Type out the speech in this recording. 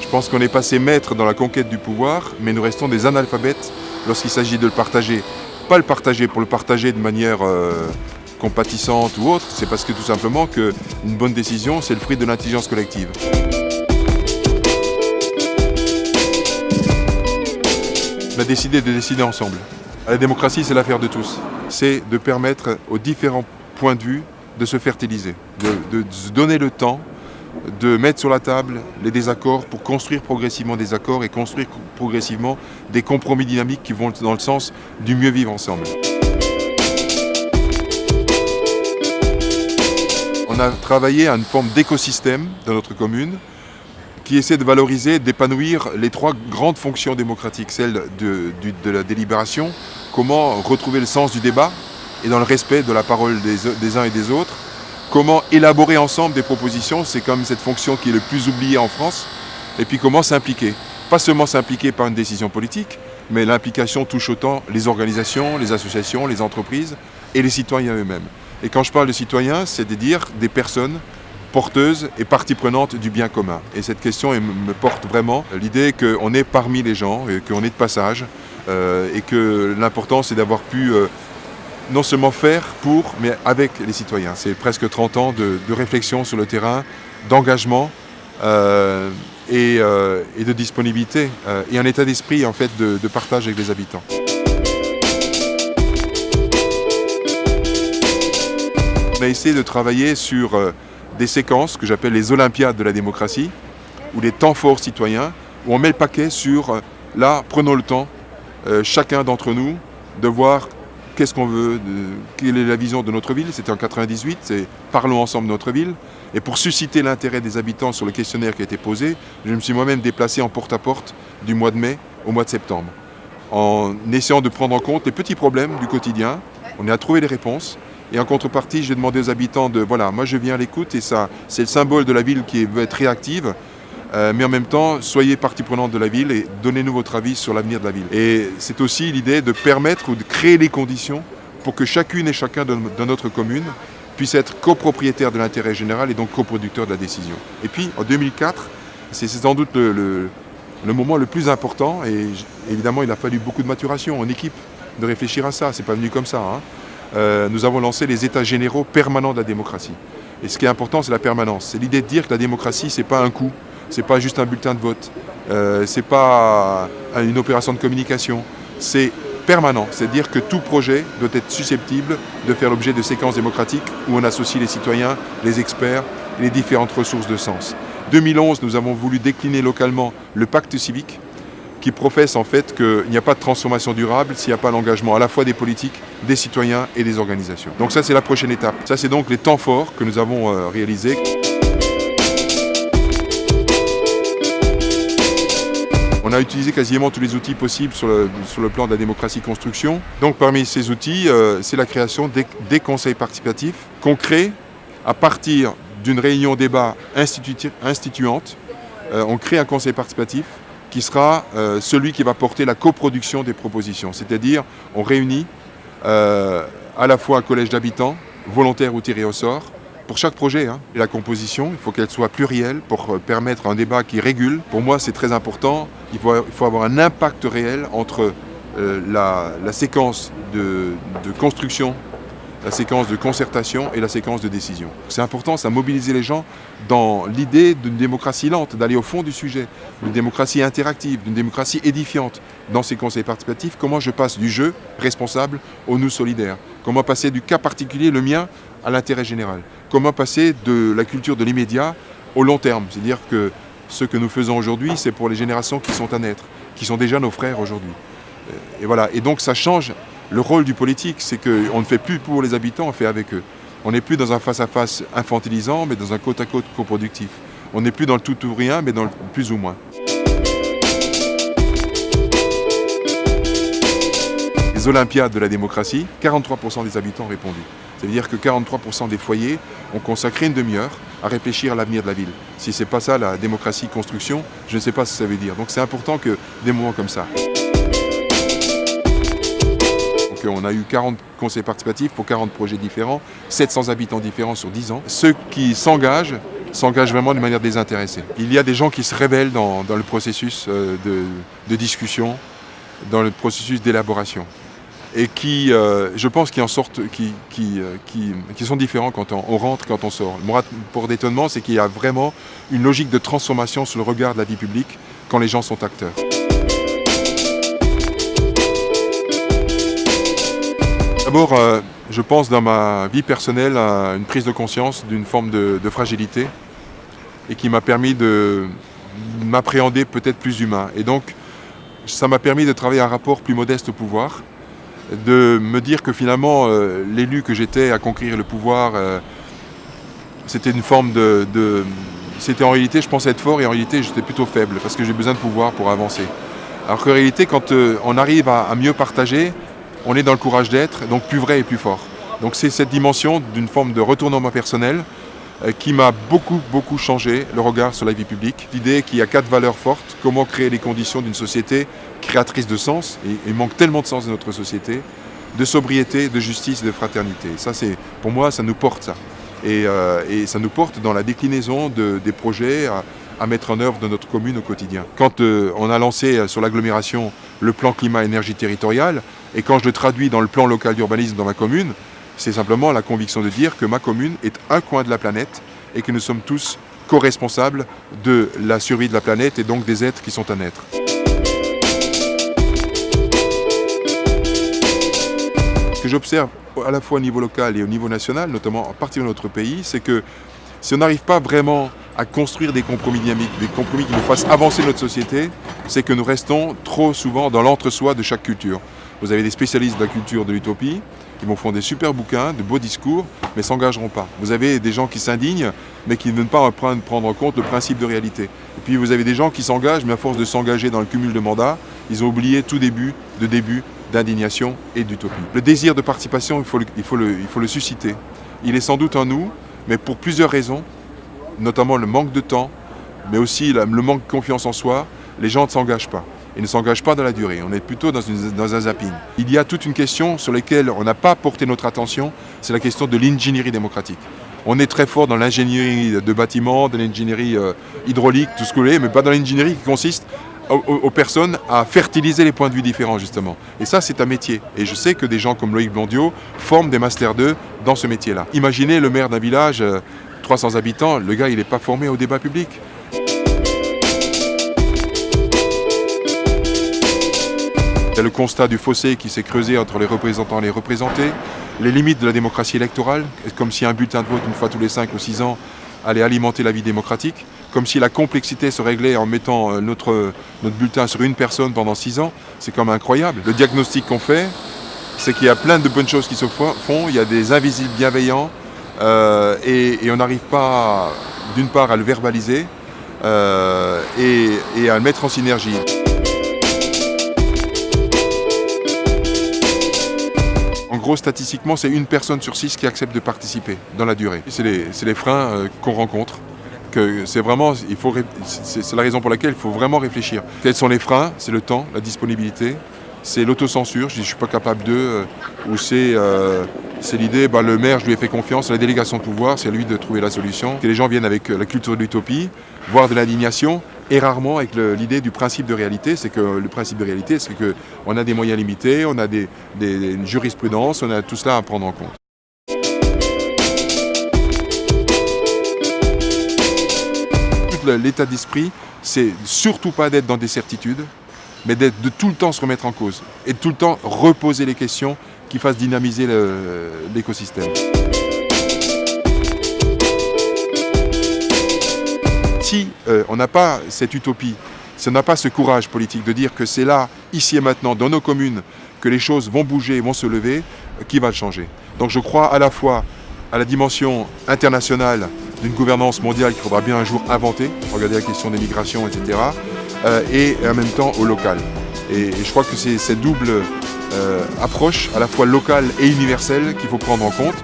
Je pense qu'on est passé maître dans la conquête du pouvoir, mais nous restons des analphabètes lorsqu'il s'agit de le partager. Pas le partager pour le partager de manière euh, compatissante ou autre, c'est parce que tout simplement qu'une bonne décision, c'est le fruit de l'intelligence collective. On a décidé de décider ensemble. La démocratie, c'est l'affaire de tous. C'est de permettre aux différents points de vue de se fertiliser, de, se donner le temps de mettre sur la table les désaccords pour construire progressivement des accords et construire progressivement des compromis dynamiques qui vont dans le sens du mieux vivre ensemble. On a travaillé à une forme d'écosystème dans notre commune qui essaie de valoriser, d'épanouir les trois grandes fonctions démocratiques, celle de, la délibération, comment retrouver le sens du débat et dans le respect de la parole des, uns et des autres, comment élaborer ensemble des propositions, c'est comme cette fonction qui est le plus oubliée en France, et puis comment s'impliquer. Pas seulement s'impliquer par une décision politique, mais l'implication touche autant les organisations, les associations, les entreprises et les citoyens eux-mêmes. Et quand je parle de citoyens, c'est de dire des personnes porteuse et partie prenante du bien commun. Et cette question me porte vraiment l'idée qu'on est parmi les gens, qu'on est de passage, euh, et que l'important c'est d'avoir pu euh, non seulement faire pour, mais avec les citoyens. C'est presque 30 ans de, réflexion sur le terrain, d'engagement euh, et, de disponibilité, et un état d'esprit en fait de, partage avec les habitants. On a essayé de travailler sur des séquences que j'appelle les Olympiades de la démocratie, ou les temps forts citoyens, où on met le paquet sur, euh, là, prenons le temps, euh, chacun d'entre nous, de voir qu'est-ce qu'on veut, quelle est la vision de notre ville? C'était en 98, c'est parlons ensemble de notre ville. Et pour susciter l'intérêt des habitants sur le questionnaire qui a été posé, je me suis moi-même déplacé en porte-à-porte -porte du mois de mai au mois de septembre, en essayant de prendre en compte les petits problèmes du quotidien. On a trouvé des réponses et en contrepartie, j'ai demandé aux habitants de, voilà, moi je viens à l'écoute et ça, c'est le symbole de la ville qui veut être réactive. Euh, mais en même temps, soyez partie prenante de la ville et donnez-nous votre avis sur l'avenir de la ville. Et c'est aussi l'idée de permettre ou de créer les conditions pour que chacune et chacun de, notre commune puisse être copropriétaire de l'intérêt général et donc coproducteur de la décision. Et puis, en 2004, c'est sans doute le, moment le plus important et évidemment, il a fallu beaucoup de maturation en équipe de réfléchir à ça. C'est pas venu comme ça. Hein. Euh, nous avons lancé les états généraux permanents de la démocratie. Et ce qui est important, c'est la permanence. C'est l'idée de dire que la démocratie, ce n'est pas un coup, ce n'est pas juste un bulletin de vote, euh, ce n'est pas une opération de communication, c'est permanent. C'est à dire que tout projet doit être susceptible de faire l'objet de séquences démocratiques où on associe les citoyens, les experts et les différentes ressources de sens. 2011, nous avons voulu décliner localement le pacte civique, qui professe en fait qu'il n'y a pas de transformation durable s'il n'y a pas l'engagement à la fois des politiques, des citoyens et des organisations. Donc ça c'est la prochaine étape. Ça c'est donc les temps forts que nous avons euh, réalisés. On a utilisé quasiment tous les outils possibles sur le, plan de la démocratie construction. Donc parmi ces outils, euh, c'est la création des, conseils participatifs qu'on crée à partir d'une réunion débat instituante. Euh, on crée un conseil participatif qui sera euh, celui qui va porter la coproduction des propositions. C'est-à-dire, on réunit à la fois un collège d'habitants, volontaires ou tirés au sort, pour chaque projet. Hein. La composition, il faut qu'elle soit plurielle pour euh, permettre un débat qui régule. Pour moi, c'est très important. Il faut, avoir un impact réel entre la, séquence de construction la séquence de concertation et la séquence de décision. C'est important, ça mobiliser les gens dans l'idée d'une démocratie lente, d'aller au fond du sujet, d'une démocratie interactive, d'une démocratie édifiante. Dans ces conseils participatifs, comment je passe du jeu responsable au nous solidaire? Comment passer du cas particulier, le mien, à l'intérêt général? Comment passer de la culture de l'immédiat au long terme? C'est-à-dire que ce que nous faisons aujourd'hui, c'est pour les générations qui sont à naître, qui sont déjà nos frères aujourd'hui. Et voilà, et donc ça change le rôle du politique, c'est qu'on ne fait plus pour les habitants, on fait avec eux. On n'est plus dans un face-à-face infantilisant, mais dans un côte-à-côte coproductif. On n'est plus dans le tout ou rien, mais dans le plus ou moins. Les Olympiades de la démocratie, 43% des habitants ont répondu. C'est-à-dire que 43% des foyers ont consacré une demi-heure à réfléchir à l'avenir de la ville. Si ce n'est pas ça la démocratie construction, je ne sais pas ce que ça veut dire. Donc c'est important que des moments comme ça. On a eu 40 conseils participatifs pour 40 projets différents, 700 habitants différents sur 10 ans. Ceux qui s'engagent s'engagent vraiment de manière désintéressée. Il y a des gens qui se révèlent dans, le processus euh, de, discussion, dans le processus d'élaboration et qui, euh, je pense, qui en sortent, qui, qui, qui, sont différents quand on, rentre, quand on sort. Mon rapport d'étonnement, c'est qu'il y a vraiment une logique de transformation sur le regard de la vie publique quand les gens sont acteurs. D'abord, euh, je pense dans ma vie personnelle à une prise de conscience d'une forme de, fragilité et qui m'a permis de m'appréhender peut-être plus humain. Et donc, ça m'a permis de travailler un rapport plus modeste au pouvoir, de me dire que finalement, euh, l'élu que j'étais à conquérir le pouvoir, euh, c'était une forme de, C'était en réalité, je pensais être fort et en réalité, j'étais plutôt faible parce que j'ai besoin de pouvoir pour avancer. Alors qu'en réalité, quand on arrive à mieux partager, on est dans le courage d'être, donc plus vrai et plus fort. Donc c'est cette dimension d'une forme de retournement personnel euh, qui m'a beaucoup, beaucoup changé le regard sur la vie publique. L'idée qu'il y a quatre valeurs fortes, comment créer les conditions d'une société créatrice de sens, et il manque tellement de sens dans notre société, de sobriété, de justice, de fraternité. Ça, c'est pour moi, ça nous porte ça. Et, euh, ça nous porte dans la déclinaison des projets à, mettre en œuvre dans notre commune au quotidien. Quand euh, on a lancé sur l'agglomération le plan climat-énergie territorial, et quand je le traduis dans le plan local d'urbanisme dans ma commune, c'est simplement la conviction de dire que ma commune est un coin de la planète et que nous sommes tous co-responsables de la survie de la planète et donc des êtres qui sont à naître. Ce que j'observe à la fois au niveau local et au niveau national, notamment en partie de notre pays, c'est que si on n'arrive pas vraiment à construire des compromis dynamiques, des compromis qui nous fassent avancer notre société, c'est que nous restons trop souvent dans l'entre-soi de chaque culture. Vous avez des spécialistes de la culture de l'utopie, ils vont faire des super bouquins, de beaux discours, mais s'engageront pas. Vous avez des gens qui s'indignent, mais qui ne veulent pas prendre en compte le principe de réalité. Et puis vous avez des gens qui s'engagent, mais à force de s'engager dans le cumul de mandats, ils ont oublié tout début de début d'indignation et d'utopie. Le désir de participation, il faut, le, il, faut le, il faut le susciter. Il est sans doute en nous, mais pour plusieurs raisons, notamment le manque de temps, mais aussi le manque de confiance en soi, les gens ne s'engagent pas et ne s'engage pas dans la durée. On est plutôt dans, un zapping. Il y a toute une question sur laquelle on n'a pas porté notre attention, c'est la question de l'ingénierie démocratique. On est très fort dans l'ingénierie de bâtiments, de l'ingénierie euh, hydraulique, tout ce que vous voulez, mais pas dans l'ingénierie qui consiste aux, personnes à fertiliser les points de vue différents, justement. Et ça, c'est un métier. Et je sais que des gens comme Loïc Blondiot forment des Master 2 dans ce métier-là. Imaginez le maire d'un village, 300 euh, habitants, le gars, il n'est pas formé au débat public. Il y a le constat du fossé qui s'est creusé entre les représentants et les représentés, les limites de la démocratie électorale, comme si un bulletin de vote une fois tous les 5 ou 6 ans allait alimenter la vie démocratique, comme si la complexité se réglait en mettant euh, notre, bulletin sur une personne pendant 6 ans, c'est comme incroyable. Le diagnostic qu'on fait, c'est qu'il y a plein de bonnes choses qui se font, il y a des invisibles bienveillants, euh, et, on n'arrive pas, d'une part, à le verbaliser, euh, et à le mettre en synergie. En gros, statistiquement, c'est une personne sur six qui accepte de participer dans la durée. C'est les, freins euh, qu'on rencontre. C'est vraiment, c'est la raison pour laquelle il faut vraiment réfléchir. Quels sont les freins? C'est le temps, la disponibilité, c'est l'autocensure, je dis je suis pas capable de, euh, ou c'est euh, l'idée, bah, le maire, je lui ai fait confiance, la délégation de pouvoir, c'est à lui de trouver la solution. Que les gens viennent avec la culture de l'utopie, voire de l'indignation, et rarement avec l'idée du principe de réalité. C'est que le principe de réalité, c'est qu'on a des moyens limités, on a des, des, une jurisprudence, on a tout cela à prendre en compte. L'état d'esprit, c'est surtout pas d'être dans des certitudes, mais de tout le temps se remettre en cause et de tout le temps reposer les questions qui fassent dynamiser l'écosystème. si euh, on n'a pas cette utopie, si on n'a pas ce courage politique de dire que c'est là, ici et maintenant, dans nos communes, que les choses vont bouger, vont se lever, euh, qui va le changer Donc je crois à la fois à la dimension internationale d'une gouvernance mondiale qu'il faudra bien un jour inventer, regarder la question des migrations, etc., et en même temps au local. Et, je crois que c'est cette double approche, à la fois locale et universelle, qu'il faut prendre en compte.